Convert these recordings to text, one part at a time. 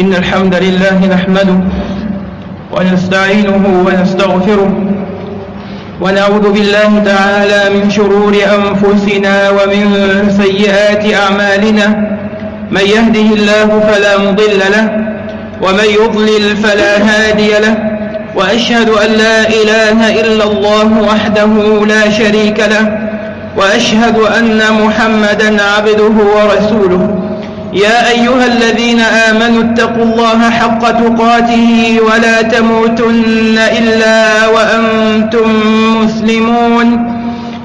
إن الحمد لله نحمده ونستعينه ونستغفره ونعوذ بالله تعالى من شرور أنفسنا ومن سيئات أعمالنا من يهده الله فلا مضل له ومن يضلل فلا هادي له وأشهد أن لا إله إلا الله وحده لا شريك له وأشهد أن محمدا عبده ورسوله يا أيها الذين آمنوا اتقوا الله حق تقاته ولا تموتن إلا وأنتم مسلمون.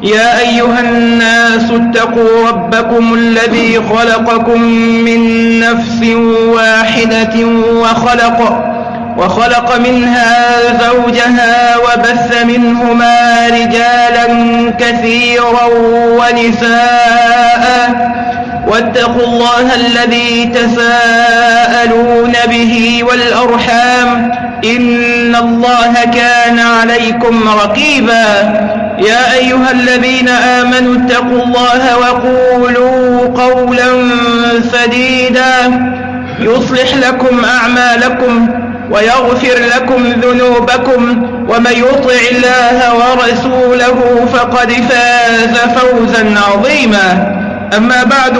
يا أيها الناس اتقوا ربكم الذي خلقكم من نفس واحدة وخلق وخلق منها زوجها وبث منهما رجالا كثيرا ونساء. واتقوا الله الذي تساءلون به والأرحام إن الله كان عليكم رقيبا يا أيها الذين آمنوا اتقوا الله وقولوا قولا سديدا يصلح لكم أعمالكم ويغفر لكم ذنوبكم ومن يطع الله ورسوله فقد فاز فوزا عظيما أما بعد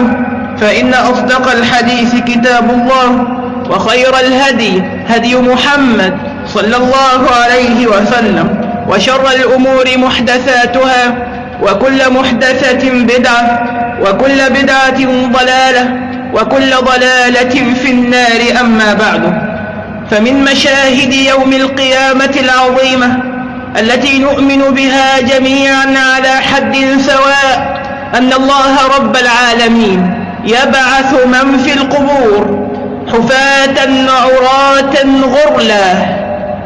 فإن أصدق الحديث كتاب الله وخير الهدي هدي محمد صلى الله عليه وسلم وشر الأمور محدثاتها وكل محدثة بدعة وكل بدعة ضلالة وكل ضلالة في النار أما بعد. فمن مشاهد يوم القيامة العظيمة التي نؤمن بها جميعا على حد سواء أن الله رب العالمين يبعث من في القبور حفاة عراة غرلا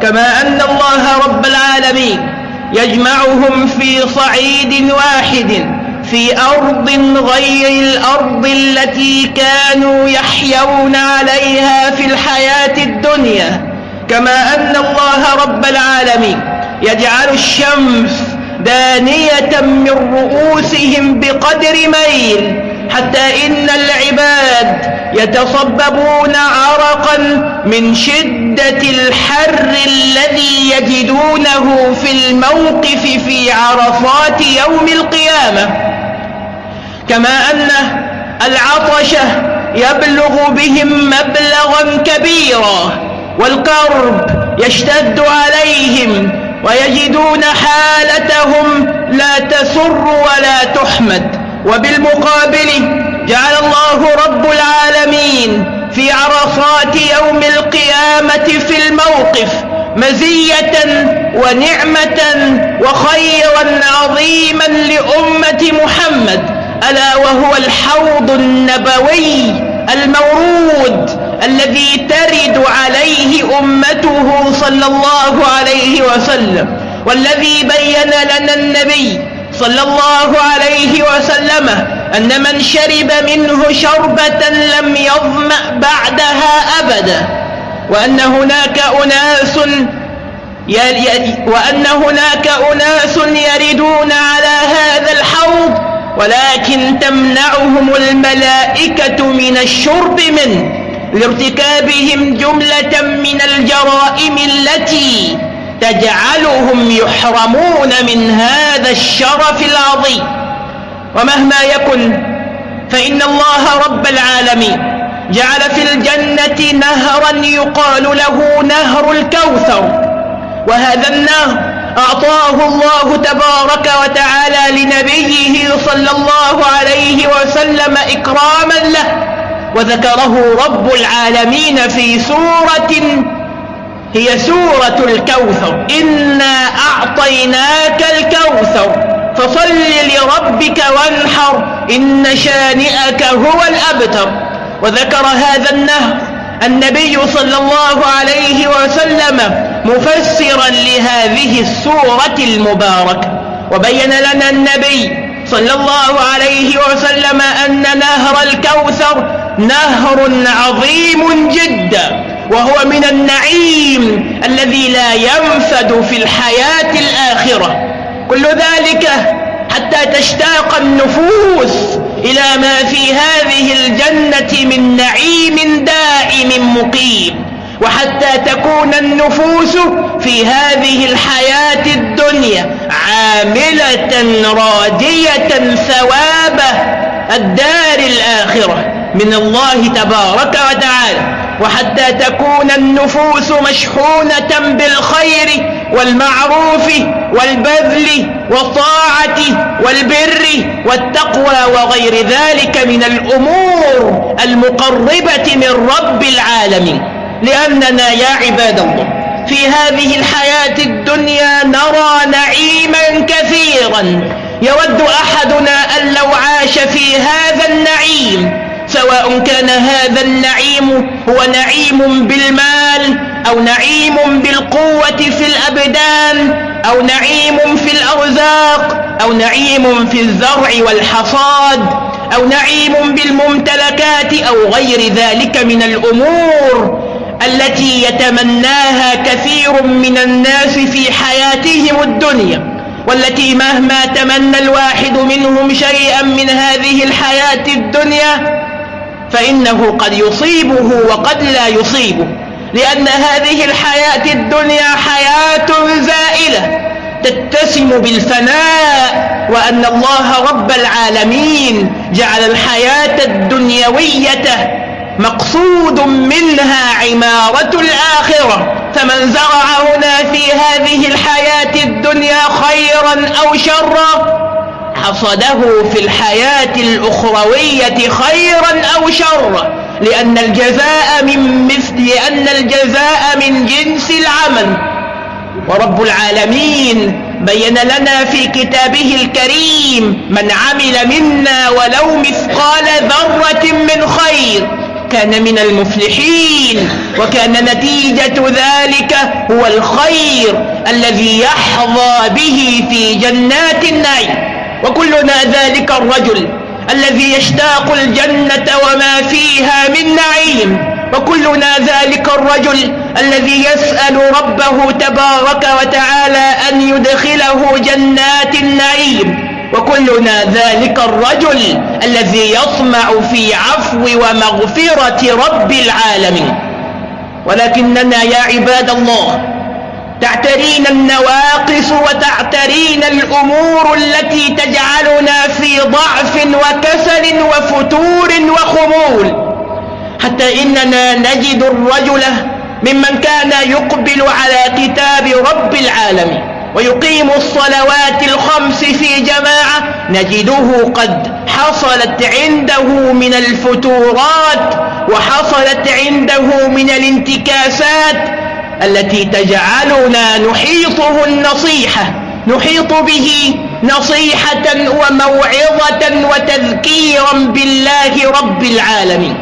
كما أن الله رب العالمين يجمعهم في صعيد واحد في أرض غير الأرض التي كانوا يحيون عليها في الحياة الدنيا كما أن الله رب العالمين يجعل الشمس دانية من رؤوسهم بقدر ميل حتى إن العباد يتصببون عرقا من شدة الحر الذي يجدونه في الموقف في عرفات يوم القيامة. كما أن العطشة يبلغ بهم مبلغا كبيرا والكرب يشتد عليهم ويجدون حالتهم لا تسر ولا تحمد. وبالمقابل جعل الله رب العالمين في عرصات يوم القيامة في الموقف مزية ونعمة وخيرا عظيما لأمة محمد. ألا وهو الحوض النبوي المورود الذي ترد عليه أمته صلى الله عليه وسلم والذي بين لنا النبي صلى الله عليه وسلم أن من شرب منه شربة لم يظمأ بعدها أبدا وأن هناك أناس وأن هناك أناس يردون على هذا الحوض ولكن تمنعهم الملائكة من الشرب منه. لارتكابهم جملة من الجرائم التي تجعلهم يحرمون من هذا الشرف العظيم. ومهما يكن فإن الله رب العالمين جعل في الجنة نهرا يقال له نهر الكوثر. وهذا النهر أعطاه الله تبارك وتعالى لنبيه صلى الله عليه وسلم إكراما له. وذكره رب العالمين في سورة هي سورة الكوثر. إنا أعطيناك الكوثر فصل لربك وانحر إن شانئك هو الأبتر. وذكر هذا النهر النبي صلى الله عليه وسلم مفسرا لهذه السورة المباركة. وبين لنا النبي صلى الله عليه وسلم أن نهر الكوثر نهر عظيم جدا وهو من النعيم الذي لا ينفد في الحياة الآخرة. كل ذلك حتى تشتاق النفوس إلى ما في هذه الجنة من نعيم دائم مقيم. وحتى تكون النفوس في هذه الحياة الدنيا عاملة راجية ثواب الدار الآخرة من الله تبارك وتعالى. وحتى تكون النفوس مشحونة بالخير والمعروف والبذل والطاعة والبر والتقوى وغير ذلك من الأمور المقربة من رب العالمين. لأننا يا عباد الله في هذه الحياة الدنيا نرى نعيما كثيرا يود أحدنا أن لو عاش في هذا النعيم سواء كان هذا النعيم هو نعيم بالمال أو نعيم بالقوة في الأبدان أو نعيم في الأرزاق أو نعيم في الزرع والحصاد أو نعيم بالممتلكات أو غير ذلك من الأمور. التي يتمناها كثير من الناس في حياتهم الدنيا والتي مهما تمنى الواحد منهم شيئا من هذه الحياة الدنيا فإنه قد يصيبه وقد لا يصيبه لأن هذه الحياة الدنيا حياة زائلة تتسم بالفناء وأن الله رب العالمين جعل الحياة الدنيوية مقصود منها عمارة الآخرة فمن زرع هنا في هذه الحياة الدنيا خيرا أو شرا حصده في الحياة الأخروية خيرا أو شرا لأن الجزاء من مثل لأن الجزاء من جنس العمل. ورب العالمين بين لنا في كتابه الكريم من عمل منا ولو مثقال ذرة من خير كان من المفلحين وكان نتيجة ذلك هو الخير الذي يحظى به في جنات النعيم. وكلنا ذلك الرجل الذي يشتاق الجنة وما فيها من نعيم. وكلنا ذلك الرجل الذي يسأل ربه تبارك وتعالى أن يدخله جنات النعيم. وكلنا ذلك الرجل الذي يطمع في عفو ومغفرة رب العالمين. ولكننا يا عباد الله تعترين النواقص وتعترين الأمور التي تجعلنا في ضعف وكسل وفتور وخمول. حتى إننا نجد الرجل ممن كان يقبل على كتاب رب العالمين. ويقيم الصلوات الخمس في جماعة نجده قد حصلت عنده من الفتورات وحصلت عنده من الانتكاسات التي تجعلنا نحيطه النصيحة نحيط به نصيحة وموعظة وتذكيرا بالله رب العالمين.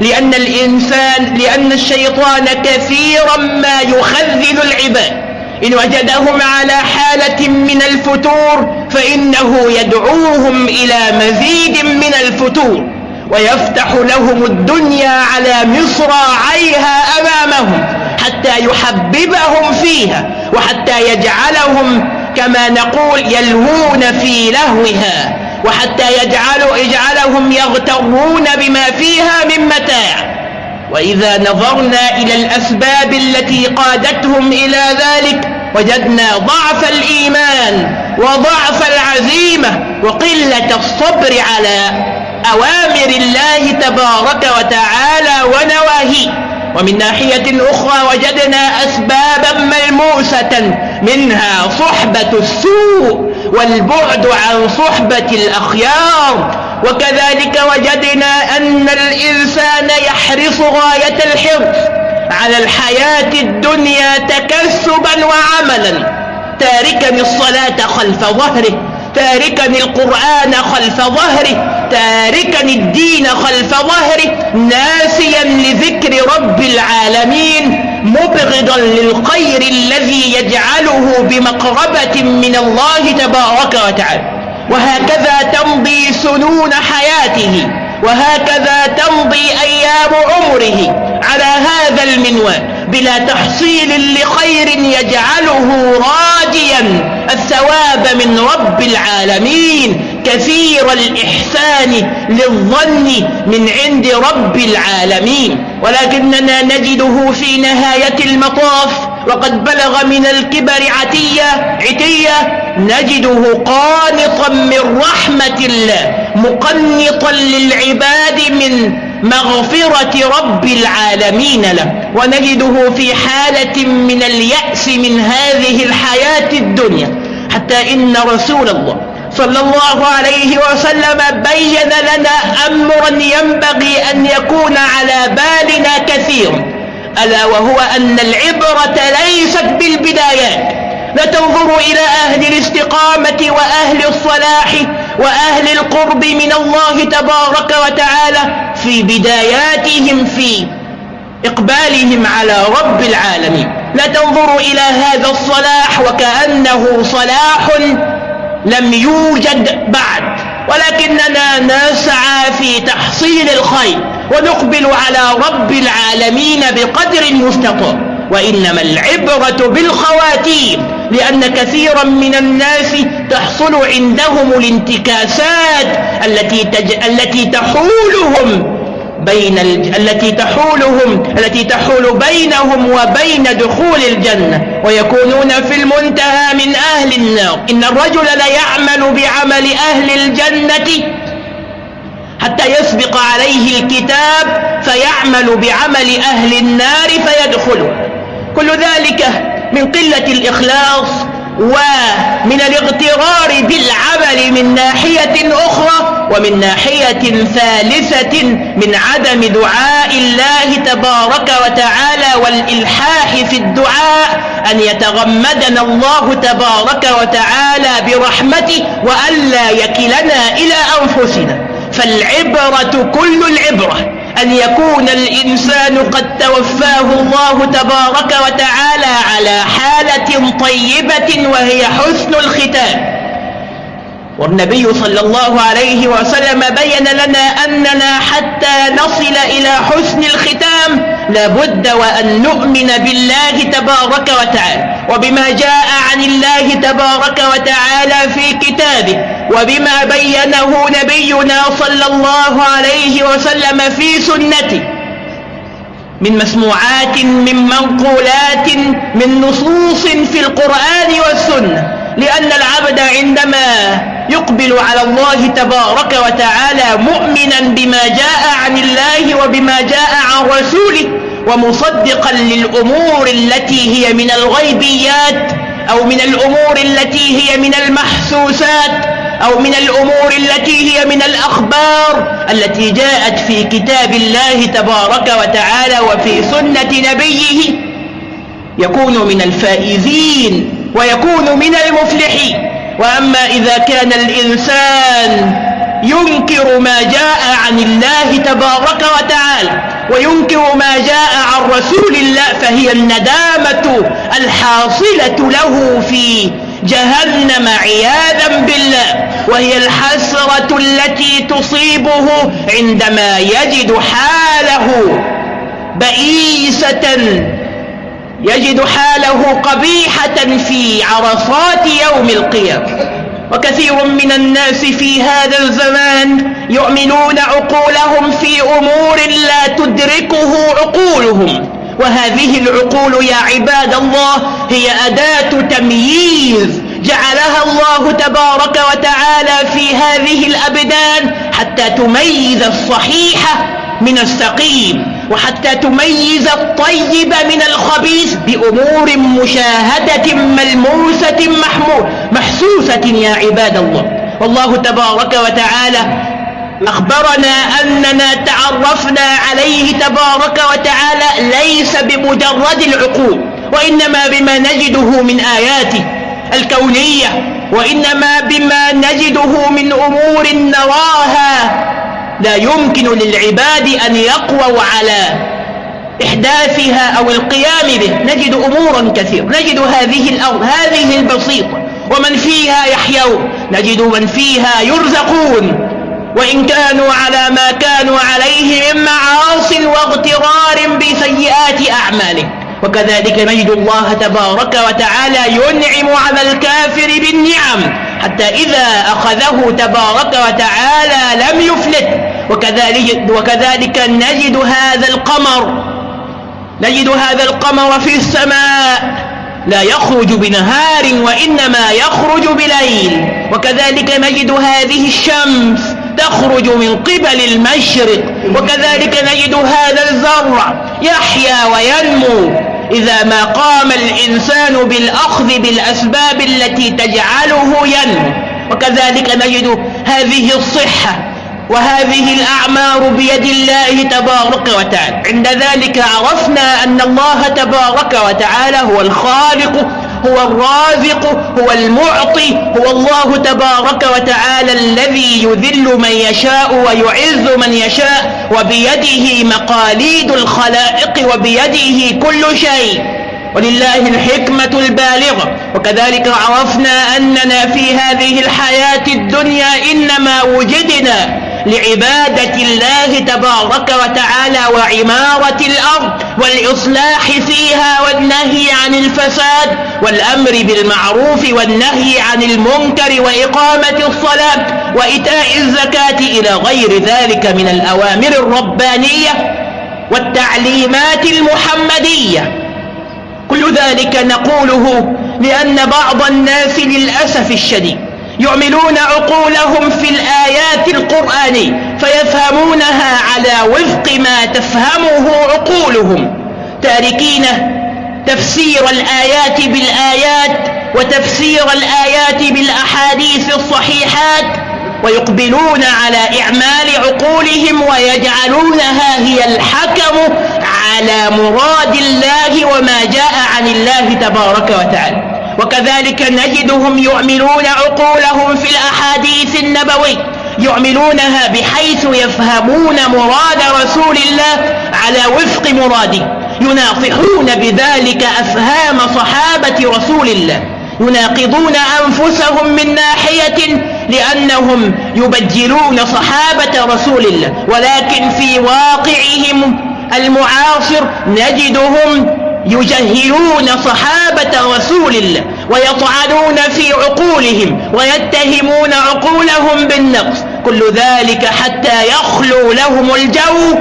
لأن الإنسان لأن الشيطان كثيرا ما يخذل العباد. إن وجدهم على حالة من الفتور فإنه يدعوهم إلى مزيد من الفتور ويفتح لهم الدنيا على مصراعيها أمامهم حتى يحببهم فيها وحتى يجعلهم كما نقول يلهون في لهوها وحتى يجعل يجعلهم يغترون بما فيها من متاع. وإذا نظرنا إلى الأسباب التي قادتهم إلى ذلك وجدنا ضعف الإيمان وضعف العزيمة وقلة الصبر على أوامر الله تبارك وتعالى ونواهيه. ومن ناحية أخرى وجدنا أسبابا ملموسة منها صحبة السوء والبعد عن صحبة الأخيار. وكذلك وجدنا أن الإنسان يحرص غاية الحرص على الحياة الدنيا تكسبا وعملا. تاركا الصلاة خلف ظهره تاركا القرآن خلف ظهره تاركا الدين خلف ظهره. ناسيا لذكر رب العالمين مبغضا للخير الذي يجعله بمقربة من الله تبارك وتعالى. وهكذا تمضي سنون حياته وهكذا تمضي أيام عمره على هذا المنوال بلا تحصيل لخير يجعله راجيا الثواب من رب العالمين كثير الإحسان للظن من عند رب العالمين. ولكننا نجده في نهاية المطاف وقد بلغ من الكبر عتية عتية نجده قانطا من رحمة الله مقنطا للعباد من مغفرة رب العالمين له. ونجده في حالة من اليأس من هذه الحياة الدنيا. حتى إن رسول الله صلى الله عليه وسلم بين لنا أمرا ينبغي أن يكون على بالنا كثيرا. ألا وهو أن العبرة ليست بالبدايات لا تنظروا إلى أهل الاستقامة وأهل الصلاح وأهل القرب من الله تبارك وتعالى في بداياتهم في إقبالهم على رب العالمين. لا تنظروا إلى هذا الصلاح وكأنه صلاح لم يوجد بعد. ولكننا نسعى في تحصيل الخير ونقبل على رب العالمين بقدر المستطاع وإنما العبرة بالخواتيم لأن كثيرا من الناس تحصل عندهم الانتكاسات التي, تج... التي تحولهم بين الج... التي تحولهم التي تحول بينهم وبين دخول الجنة. ويكونون في المنتهى من أهل النار. إن الرجل ليعمل بعمل أهل الجنة حتى يسبق عليه الكتاب فيعمل بعمل أهل النار فيدخله. كل ذلك من قلة الإخلاص ومن الاغترار بالعمل من ناحية أخرى ومن ناحية ثالثة من عدم دعاء الله تبارك وتعالى والإلحاح في الدعاء أن يتغمدنا الله تبارك وتعالى برحمته وألا يكلنا إلى أنفسنا. فالعبرة كل العبرة. أن يكون الإنسان قد توفاه الله تبارك وتعالى على حالة طيبة وهي حسن الختام. والنبي صلى الله عليه وسلم بين لنا أننا حتى نصل إلى حسن الختام لابد وأن نؤمن بالله تبارك وتعالى وبما جاء عن الله تبارك وتعالى في كتابه وبما بينه نبينا صلى الله عليه وسلم في سنته. من مسموعات من منقولات من نصوص في القرآن والسنة لأن العبد عندما يقبل على الله تبارك وتعالى مؤمنا بما جاء عن الله وبما جاء عن رسوله ومصدقا للأمور التي هي من الغيبيات أو من الأمور التي هي من المحسوسات أو من الأمور التي هي من الأخبار التي جاءت في كتاب الله تبارك وتعالى وفي سنة نبيه. يكون من الفائزين ويكون من المفلحين. وأما إذا كان الإنسان ينكر ما جاء عن الله تبارك وتعالى وينكر ما جاء عن رسول الله فهي الندامة الحاصلة له في جهنم عياذا بالله وهي الحسرة التي تصيبه عندما يجد حاله بئيسة يجد حاله قبيحة في عرصات يوم القيامة. وكثير من الناس في هذا الزمان يؤمنون عقولهم في أمور لا تدركه عقولهم. وهذه العقول يا عباد الله هي أداة تمييز جعلها الله تبارك وتعالى في هذه الأبدان حتى تميز الصحيح من السقيم. وحتى تميز الطيب من الخبيث بأمور مشاهدة ملموسة محمول محسوسة يا عباد الله. والله تبارك وتعالى أخبرنا أننا تعرفنا عليه تبارك وتعالى ليس بمجرد العقول وإنما بما نجده من آياته الكونية وإنما بما نجده من أمور نراها لا يمكن للعباد أن يقووا على إحداثها أو القيام به. نجد أمورا كثيرة. نجد هذه الأرض هذه البسيطة. ومن فيها يحيون. نجد من فيها يرزقون. وإن كانوا على ما كانوا عليه من معاص واغترار بسيئات أعمالهم. وكذلك نجد الله تبارك وتعالى ينعم على الكافر بالنعم. حتى إذا أخذه تبارك وتعالى لم يفلت. وكذلك, وكذلك نجد هذا القمر نجد هذا القمر في السماء لا يخرج بنهار وإنما يخرج بليل وكذلك نجد هذه الشمس تخرج من قبل المشرق وكذلك نجد هذا الزرع يحيا وينمو. إذا ما قام الإنسان بالأخذ بالأسباب التي تجعله ينمو وكذلك نجد هذه الصحة وهذه الأعمار بيد الله تبارك وتعالى. عند ذلك عرفنا أن الله تبارك وتعالى هو الخالق هو الرازق هو المعطي هو الله تبارك وتعالى الذي يذل من يشاء ويعز من يشاء وبيده مقاليد الخلائق وبيده كل شيء. ولله الحكمة البالغة. وكذلك عرفنا أننا في هذه الحياة الدنيا إنما وجدنا لعبادة الله تبارك وتعالى وعمارة الأرض والإصلاح فيها والنهي عن الفساد والأمر بالمعروف والنهي عن المنكر وإقامة الصلاة وإيتاء الزكاة إلى غير ذلك من الأوامر الربانية والتعليمات المحمدية. كل ذلك نقوله لأن بعض الناس للأسف الشديد يعملون عقولهم في الآيات القرآنية فيفهمونها على وفق ما تفهمه عقولهم. تاركين تفسير الآيات بالآيات وتفسير الآيات بالأحاديث الصحيحات ويقبلون على إعمال عقولهم ويجعلونها هي الحكم على مراد الله وما جاء عن الله تبارك وتعالى. وكذلك نجدهم يعملون عقولهم في الأحاديث النبوي يعملونها بحيث يفهمون مراد رسول الله على وفق مراده يناصحون بذلك أفهام صحابة رسول الله يناقضون أنفسهم من ناحية لأنهم يبجلون صحابة رسول الله ولكن في واقعهم المعاصر نجدهم يجهلون صحابة رسول الله ويطعنون في عقولهم ويتهمون عقولهم بالنقص كل ذلك حتى يخلو لهم الجو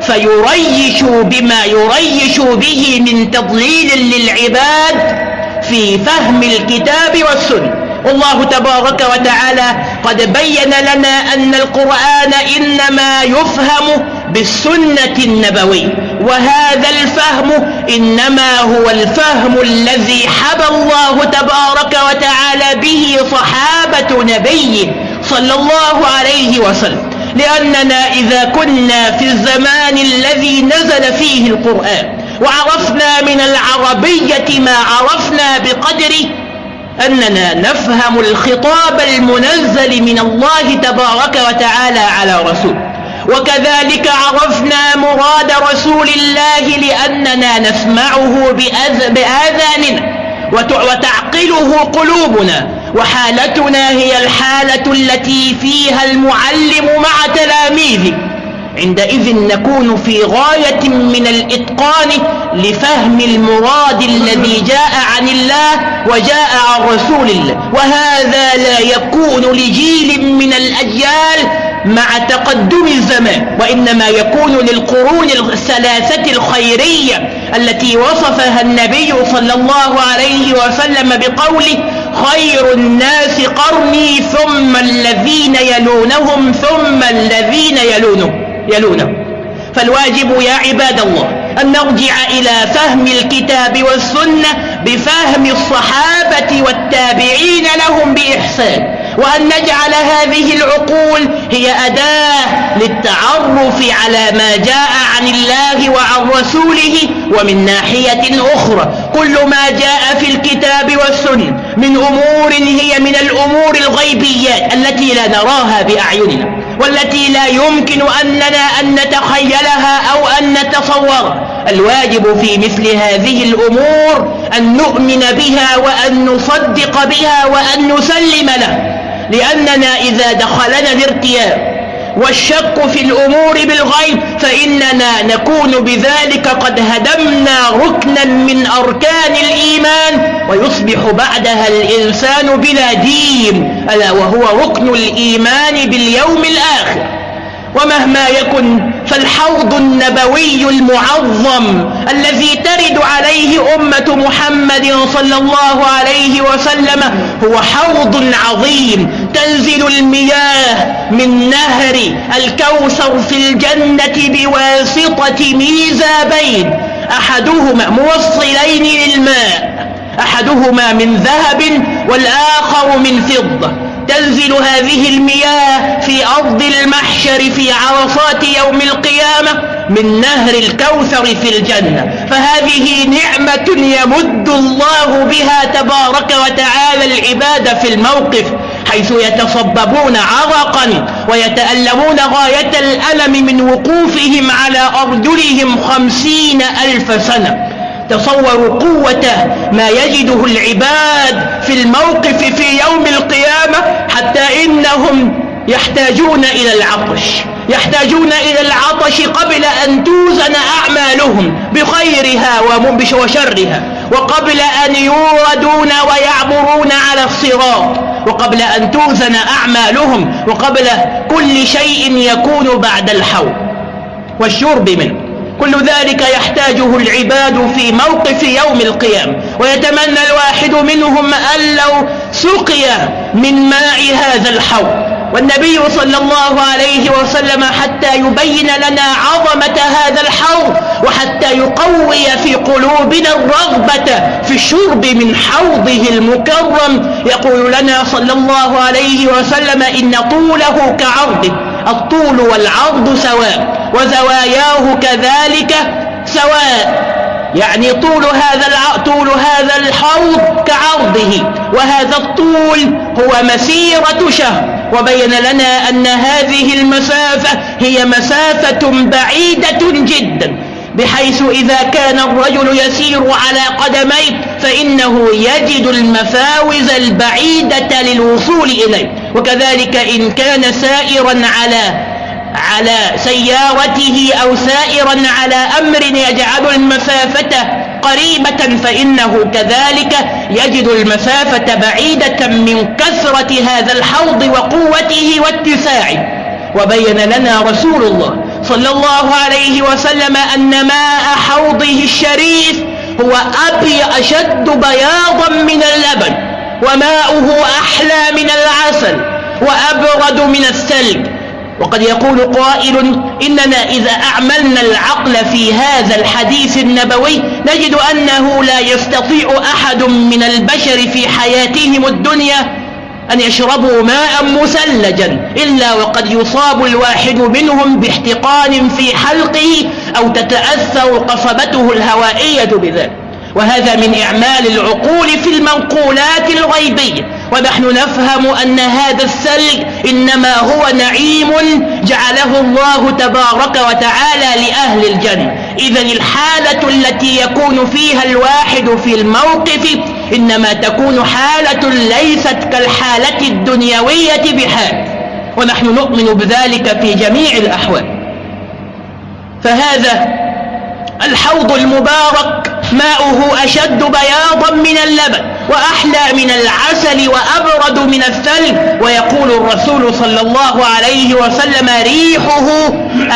فيريشوا بما يريشوا به من تضليل للعباد في فهم الكتاب والسنة. والله تبارك وتعالى قد بين لنا أن القرآن إنما يفهم بالسنة النبوية. وهذا الفهم إنما هو الفهم الذي حبى الله تبارك وتعالى به صحابة نبيه صلى الله عليه وسلم. لأننا إذا كنا في الزمان الذي نزل فيه القرآن وعرفنا من العربية ما عرفنا بقدر أننا نفهم الخطاب المنزل من الله تبارك وتعالى على رسول وكذلك عرفنا مراد رسول الله لأننا نسمعه بآذاننا وتعقله قلوبنا. وحالتنا هي الحالة التي فيها المعلم مع تلاميذه. عندئذ نكون في غاية من الإتقان لفهم المراد الذي جاء عن الله وجاء عن رسول الله. وهذا لا يكون لجيل من الأجيال مع تقدم الزمان وإنما يكون للقرون الثلاثة الخيرية التي وصفها النبي صلى الله عليه وسلم بقوله خير الناس قرني ثم الذين يلونهم ثم الذين يلونهم. يلونه. فالواجب يا عباد الله أن نرجع إلى فهم الكتاب والسنة بفهم الصحابة والتابعين لهم بإحسان وأن نجعل هذه العقول هي أداة للتعرف على ما جاء عن الله وعن رسوله ومن ناحية أخرى. كل ما جاء في الكتاب والسنة من أمور هي من الأمور الغيبيات التي لا نراها بأعيننا والتي لا يمكن أننا أن نتخيلها أو أن نتصورها. الواجب في مثل هذه الأمور أن نؤمن بها وأن نصدق بها وأن نسلم له لأننا إذا دخلنا الارتياب والشك في الأمور بالغيب فإننا نكون بذلك قد هدمنا ركنا من أركان الإيمان ويصبح بعدها الإنسان بلا دين ألا وهو ركن الإيمان باليوم الآخر. ومهما يكن فالحوض النبوي المعظم الذي ترد عليه أمة محمد صلى الله عليه وسلم هو حوض عظيم. تنزل المياه من نهر الكوثر في الجنة بواسطة ميزابين. أحدهما موصلين للماء أحدهما من ذهب والآخر من فضة. تنزل هذه المياه في أرض المحشر في عرصات يوم القيامة من نهر الكوثر في الجنة. فهذه نعمة يمد الله بها تبارك وتعالى العباد في الموقف. حيث يتصببون عرقا ويتألمون غاية الألم من وقوفهم على أرجلهم خمسين ألف سنة. تصوروا قوة ما يجده العباد في الموقف في يوم القيامة حتى إنهم يحتاجون إلى العطش يحتاجون إلى العطش قبل أن توزن أعمالهم بخيرها وشرها وقبل أن يوردون ويعبرون على الصراط. وقبل أن توزن أعمالهم وقبل كل شيء يكون بعد الحول والشرب منه. كل ذلك يحتاجه العباد في موقف يوم القيامة. ويتمنى الواحد منهم أن لو سقي من ماء هذا الحوض والنبي صلى الله عليه وسلم حتى يبين لنا عظمة هذا الحوض وحتى يقوي في قلوبنا الرغبة في الشرب من حوضه المكرم. يقول لنا صلى الله عليه وسلم إن طوله كعرضه الطول والعرض سواء وزواياه كذلك سواء. يعني طول هذا طول هذا الحوض كعرضه وهذا الطول هو مسيرة شهر. وبين لنا أن هذه المسافة هي مسافة بعيدة جدا بحيث إذا كان الرجل يسير على قدميه فإنه يجد المفاوز البعيدة للوصول إليه. وكذلك إن كان سائرا على على سيارته أو سائرا على أمر يجعل المسافة قريبة فإنه كذلك يجد المسافة بعيدة من كثرة هذا الحوض وقوته واتساعه. وبين لنا رسول الله صلى الله عليه وسلم أن ماء حوضه الشريف هو أبي أشد بياضا من اللبن وماؤه أحلى من العسل وأبرد من الثلج. وقد يقول قائل إننا إذا أعملنا العقل في هذا الحديث النبوي نجد أنه لا يستطيع أحد من البشر في حياتهم الدنيا أن يشربوا ماء مثلجا إلا وقد يصاب الواحد منهم باحتقان في حلقه أو تتأثر قصبته الهوائية بذلك. وهذا من إعمال العقول في المنقولات الغيبية. ونحن نفهم أن هذا الثلج إنما هو نعيم جعله الله تبارك وتعالى لأهل الجنة. إذا الحالة التي يكون فيها الواحد في الموقف إنما تكون حالة ليست كالحالة الدنيوية بحال. ونحن نؤمن بذلك في جميع الأحوال. فهذا الحوض المبارك ماؤه أشد بياضا من اللبن. وأحلى من العسل وأبرد من الثلج. ويقول الرسول صلى الله عليه وسلم ريحه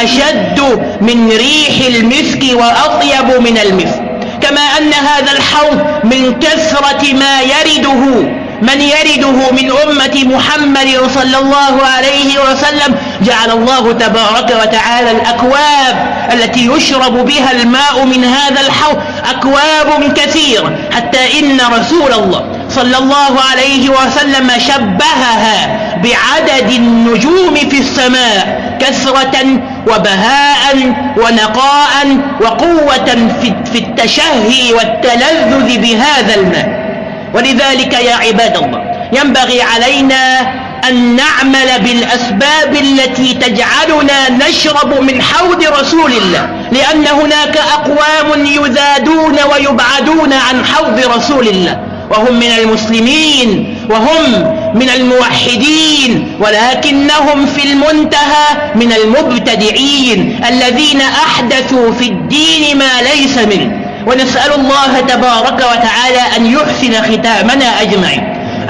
أشد من ريح المسك وأطيب من المسك. كما أن هذا الحوض من كثرة ما يرده. من يرده من أمة محمد صلى الله عليه وسلم جعل الله تبارك وتعالى الأكواب التي يشرب بها الماء من هذا الحوض أكواب كثيرة حتى إن رسول الله صلى الله عليه وسلم شبهها بعدد النجوم في السماء كثرة وبهاء ونقاء وقوة في التشهي والتلذذ بهذا الماء ولذلك يا عباد الله ينبغي علينا أن نعمل بالأسباب التي تجعلنا نشرب من حوض رسول الله لأن هناك أقوام يذادون ويبعدون عن حوض رسول الله وهم من المسلمين وهم من الموحدين ولكنهم في المنتهى من المبتدعين الذين أحدثوا في الدين ما ليس منه. ونسأل الله تبارك وتعالى أن يحسن ختامنا أجمعين.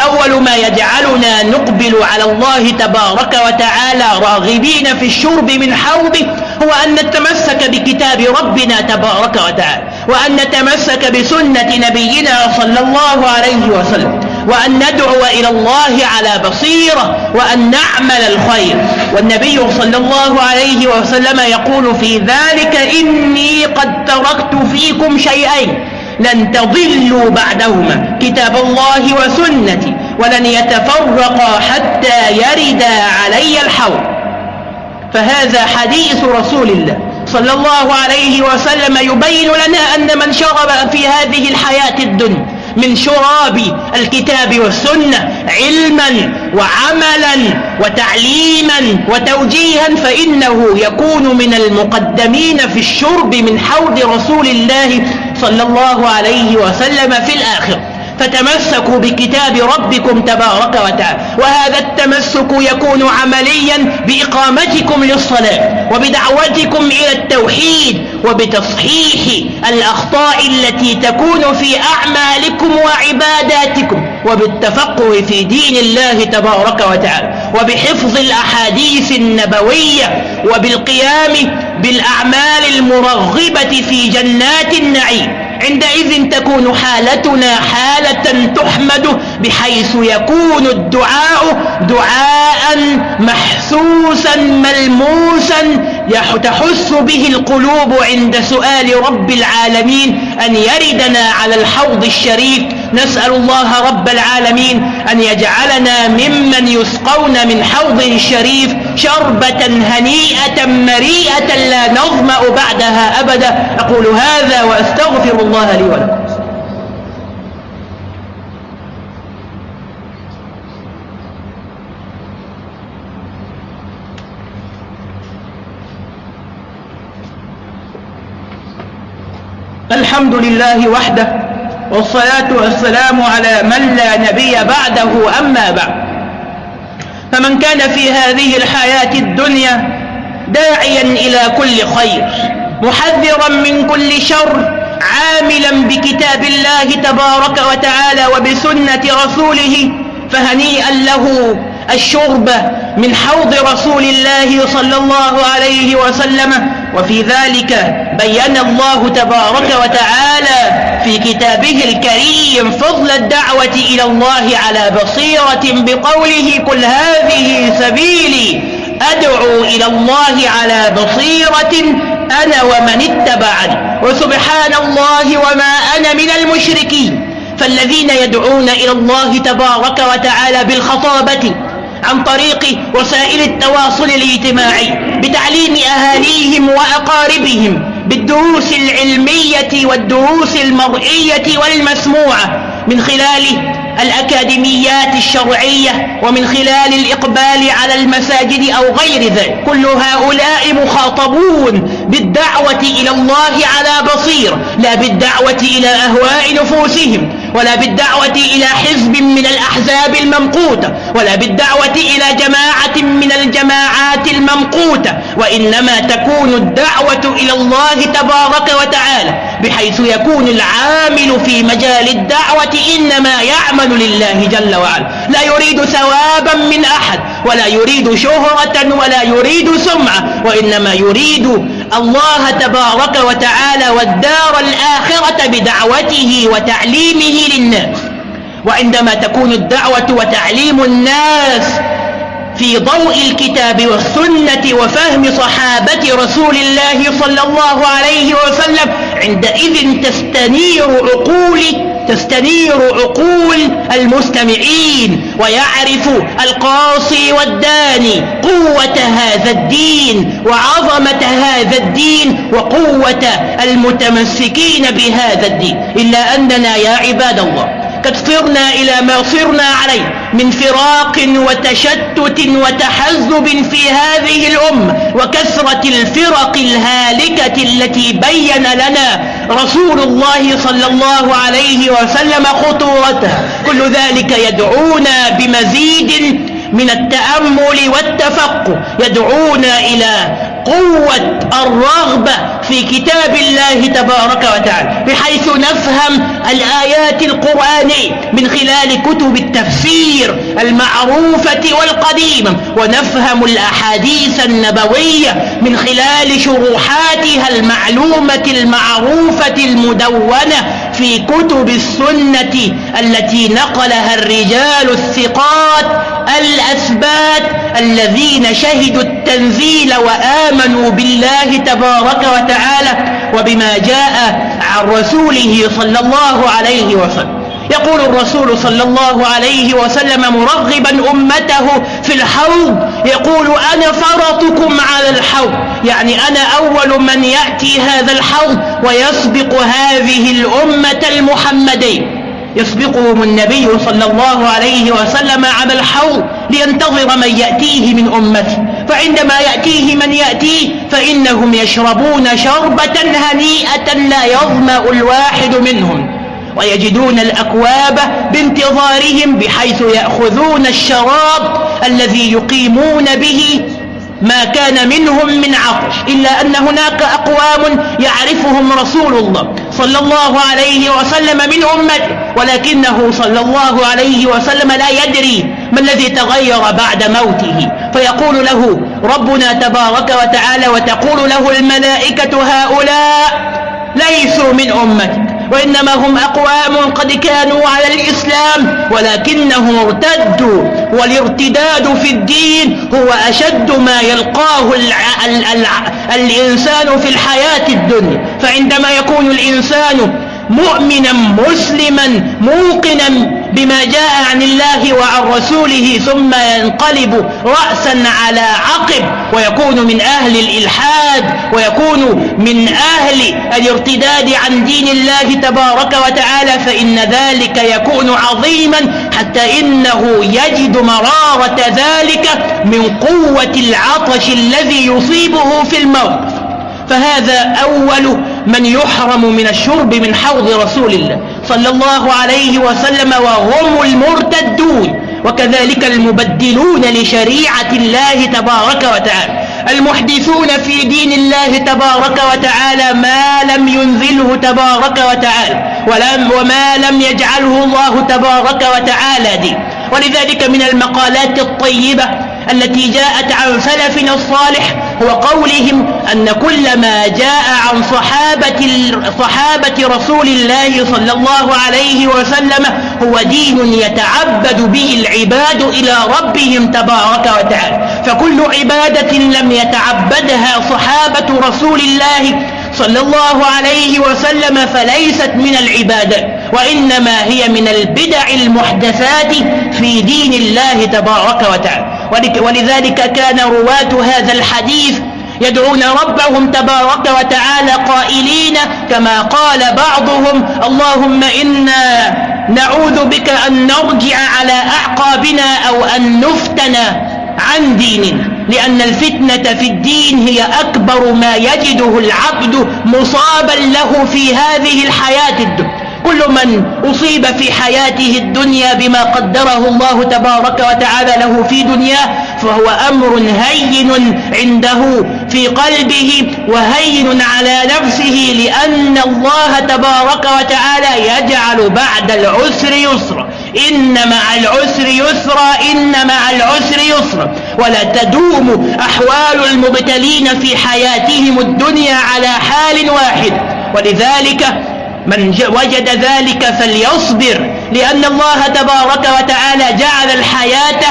أول ما يجعلنا نقبل على الله تبارك وتعالى راغبين في الشرب من حوضه هو أن نتمسك بكتاب ربنا تبارك وتعالى وأن نتمسك بسنة نبينا صلى الله عليه وسلم. وأن ندعو إلى الله على بصيرة وأن نعمل الخير. والنبي صلى الله عليه وسلم يقول في ذلك إني قد تركت فيكم شيئين. لن تضلوا بعدهما. كتاب الله وسنتي. ولن يتفرقا حتى يردا علي الحوض. فهذا حديث رسول الله صلى الله عليه وسلم يبين لنا أن من شرب في هذه الحياة الدنيا من شراب الكتاب والسنة علما وعملا وتعليما وتوجيها فإنه يكون من المقدمين في الشرب من حوض رسول الله صلى الله عليه وسلم في الآخر فتمسكوا بكتاب ربكم تبارك وتعالى وهذا التمسك يكون عمليا بإقامتكم للصلاة وبدعوتكم إلى التوحيد وبتصحيح الأخطاء التي تكون في أعمالكم وعباداتكم وبالتفقه في دين الله تبارك وتعالى وبحفظ الأحاديث النبوية وبالقيام بالأعمال المرغبة في جنات النعيم. عندئذ تكون حالتنا حالة تحمد بحيث يكون الدعاء دعاء محسوسا ملموسا تحس به القلوب عند سؤال رب العالمين أن يردنا على الحوض الشريف. نسأل الله رب العالمين أن يجعلنا ممن يسقون من حوضه الشريف شربة هنيئة مريئة لا نظمأ بعدها أبدا. أقول هذا وأستغفر الله لي ولكم. الحمد لله وحده والصلاة والسلام على من لا نبي بعده أما بعد. فمن كان في هذه الحياة الدنيا داعيا إلى كل خير محذرا من كل شر عاملا بكتاب الله تبارك وتعالى وبسنة رسوله فهنيئا له الشرب من حوض رسول الله صلى الله عليه وسلم وفي ذلك بين الله تبارك وتعالى في كتابه الكريم فضل الدعوة إلى الله على بصيرة بقوله كل هذه سبيلي أدعو إلى الله على بصيرة أنا ومن اتبعني وسبحان الله وما أنا من المشركين فالذين يدعون إلى الله تبارك وتعالى بالخطابة عن طريق وسائل التواصل الاجتماعي بتعليم أهاليهم وأقاربهم بالدروس العلمية والدروس المرئية والمسموعة من خلال الأكاديميات الشرعية ومن خلال الإقبال على المساجد أو غير ذلك. كل هؤلاء مخاطبون بالدعوة إلى الله على بصير لا بالدعوة إلى أهواء نفوسهم. ولا بالدعوة إلى حزب من الأحزاب الممقوتة ولا بالدعوة إلى جماعة من الجماعات الممقوتة وإنما تكون الدعوة إلى الله تبارك وتعالى بحيث يكون العامل في مجال الدعوة إنما يعمل لله جل وعلا. لا يريد ثوابا من أحد ولا يريد شهرة ولا يريد سمعة وإنما يريد الله تبارك وتعالى والدار الآخرة بدعوته وتعليمه للناس. وعندما تكون الدعوة وتعليم الناس في ضوء الكتاب والسنة وفهم صحابة رسول الله صلى الله عليه وسلم عندئذ تستنير عقول تستنير عقول المستمعين ويعرف القاصي والداني قوة هذا الدين وعظمة هذا الدين وقوة المتمسكين بهذا الدين. إلا أننا يا عباد الله قد صرنا إلى ما صرنا عليه من فراق وتشتت وتحزب في هذه الأمة وكثرة الفرق الهالكة التي بين لنا رسول الله صلى الله عليه وسلم خطورتها كل ذلك يدعونا بمزيد من التأمل والتفقه. يدعونا إلى قوة الرغبة في كتاب الله تبارك وتعالى بحيث نفهم الآيات القرآنية من خلال كتب التفسير المعروفة والقديمة ونفهم الأحاديث النبوية من خلال شروحاتها المعلومة المعروفة المدونة في كتب السنة التي نقلها الرجال الثقات الأثبات الذين شهدوا التنزيل وآمنوا بالله تبارك وتعالى وبما جاء عن رسوله صلى الله عليه وسلم. يقول الرسول صلى الله عليه وسلم مرغبا أمته في الحوض يقول أنا فرطكم على الحوض. يعني أنا أول من يأتي هذا الحوض ويسبق هذه الأمة المحمدية يسبقهم النبي صلى الله عليه وسلم على الحوض لينتظر من يأتيه من أمته. فعندما يأتيه من يأتيه فإنهم يشربون شربة هنيئة لا يظمأ الواحد منهم. ويجدون الأكواب بانتظارهم بحيث يأخذون الشراب الذي يقيمون به ما كان منهم من عطش إلا أن هناك أقوام يعرفهم رسول الله صلى الله عليه وسلم من أمته ولكنه صلى الله عليه وسلم لا يدري ما الذي تغير بعد موته. فيقول له ربنا تبارك وتعالى وتقول له الملائكة هؤلاء ليسوا من أمتك وإنما هم أقوام قد كانوا على الإسلام ولكنهم ارتدوا والارتداد في الدين هو أشد ما يلقاه الع... ال... الع... الإنسان في الحياة الدنيا. فعندما يكون الإنسان مؤمنا مسلما موقنا بما جاء عن الله وعن رسوله ثم ينقلب رأسا على عقب ويكون من أهل الإلحاد ويكون من أهل الارتداد عن دين الله تبارك وتعالى فإن ذلك يكون عظيما حتى إنه يجد مرارة ذلك من قوة العطش الذي يصيبه في الموقف فهذا أول من يحرم من الشرب من حوض رسول الله صلى الله عليه وسلم وهم المرتدون. وكذلك المبدلون لشريعة الله تبارك وتعالى. المحدثون في دين الله تبارك وتعالى ما لم ينزله تبارك وتعالى ولم وما لم يجعله الله تبارك وتعالى دين ولذلك من المقالات الطيبة التي جاءت عن سلفنا الصالح هو قولهم أن كل ما جاء عن صحابة, صحابة رسول الله صلى الله عليه وسلم هو دين يتعبد به العباد إلى ربهم تبارك وتعالى. فكل عبادة لم يتعبدها صحابة رسول الله صلى الله عليه وسلم فليست من العبادات وإنما هي من البدع المحدثات في دين الله تبارك وتعالى. ولذلك كان رواة هذا الحديث يدعون ربهم تبارك وتعالى قائلين كما قال بعضهم اللهم إنا نعوذ بك أن نرجع على أعقابنا أو أن نفتن عن ديننا لأن الفتنة في الدين هي أكبر ما يجده العبد مصابا له في هذه الحياة الدنيا. كل من أصيب في حياته الدنيا بما قدره الله تبارك وتعالى له في دنياه فهو أمر هين عنده في قلبه وهين على نفسه لأن الله تبارك وتعالى يجعل بعد العسر يسرا. إن مع العسر يسرا إن مع العسر يسرا. ولا تدوم أحوال المبتلين في حياتهم الدنيا على حال واحد. ولذلك من وجد ذلك فليصبر لأن الله تبارك وتعالى جعل الحياة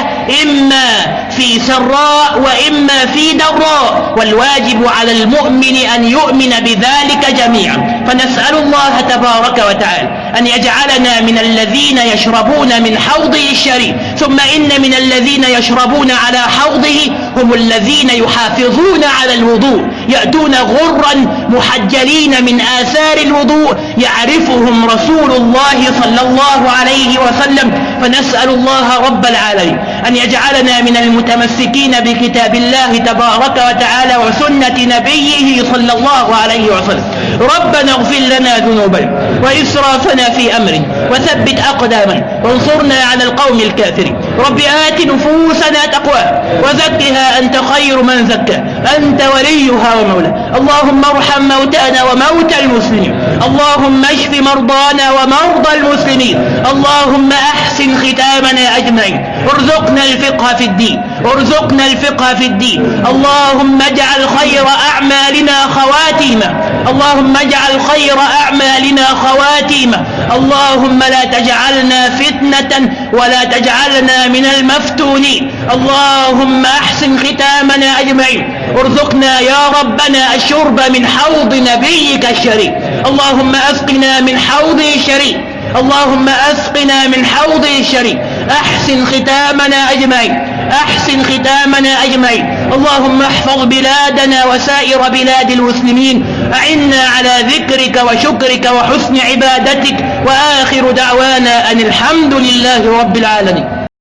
إما في سراء وإما في ضراء والواجب على المؤمن أن يؤمن بذلك جميعا. فنسأل الله تبارك وتعالى أن يجعلنا من الذين يشربون من حوضه الشريف ثم إن من الذين يشربون على حوضه هم الذين يحافظون على الوضوء. يأتون غرا محجلين من آثار الوضوء يعرفهم رسول الله صلى الله عليه وسلم فنسأل الله رب العالمين. أن يجعلنا من المتمسكين بكتاب الله تبارك وتعالى وسنة نبيه صلى الله عليه وسلم. ربنا اغفر لنا ذنوبنا وإسرافنا في أمرنا وثبت أقدامنا وانصرنا على القوم الكافرين. رب آت نفوسنا تقواها وزكها أنت خير من زكى. أنت وليها ومولاها. اللهم ارحم موتانا وموتى المسلمين. اللهم اشف مرضانا ومرضى المسلمين. اللهم أحسن ختامنا أجمعين. ارزقنا الفقه في الدين. ارزقنا الفقه في الدين. اللهم اجعل خير أعمالنا خواتيما اللهم اجعل خير أعمالنا خواتيما اللهم لا تجعلنا فتنة ولا تجعلنا من المفتونين. اللهم أحسن ختامنا أجمعين. ارزقنا يا ربنا الشرب من حوض نبيك الشريف. اللهم أسقنا من حوضه الشريف اللهم أسقنا من حوضه الشريف أحسن ختامنا أجمعين. أحسن ختامنا أجمعين. اللهم احفظ بلادنا وسائر بلاد المسلمين. أعنا على ذكرك وشكرك وحسن عبادتك. وآخر دعوانا أن الحمد لله رب العالمين.